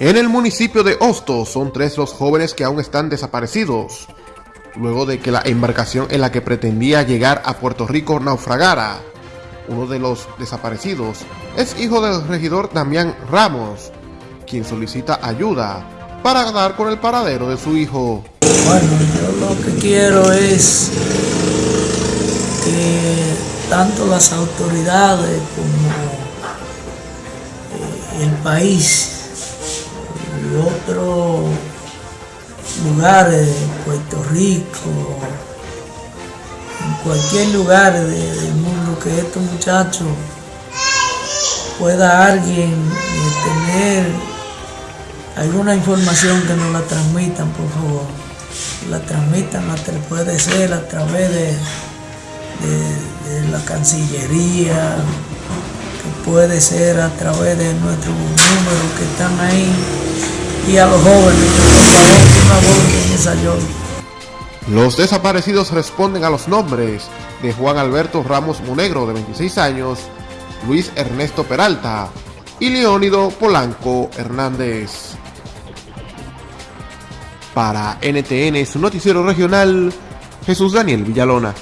En el municipio de Hostos son tres los jóvenes que aún están desaparecidos, luego de que la embarcación en la que pretendía llegar a Puerto Rico naufragara. Uno de los desaparecidos es hijo del regidor Damián Ramos, quien solicita ayuda para dar con el paradero de su hijo. Bueno, yo lo que quiero es que tanto las autoridades como eh, el país otros lugares, Puerto Rico, en cualquier lugar de- del mundo que estos muchachos pueda alguien eh, tener alguna información que nos la transmitan, por favor. La transmitan, puede ser a través de, de- de la Cancillería, puede ser a través de nuestros números que están ahí, y a los jóvenes, que por favor, que una voz en esa. Los desaparecidos responden a los nombres de Juan Alberto Ramos Monegro, de 26 años, Luis Ernesto Peralta y Leónido Polanco Hernández. Para NTN, su noticiero regional, Jesús Daniel Villalona.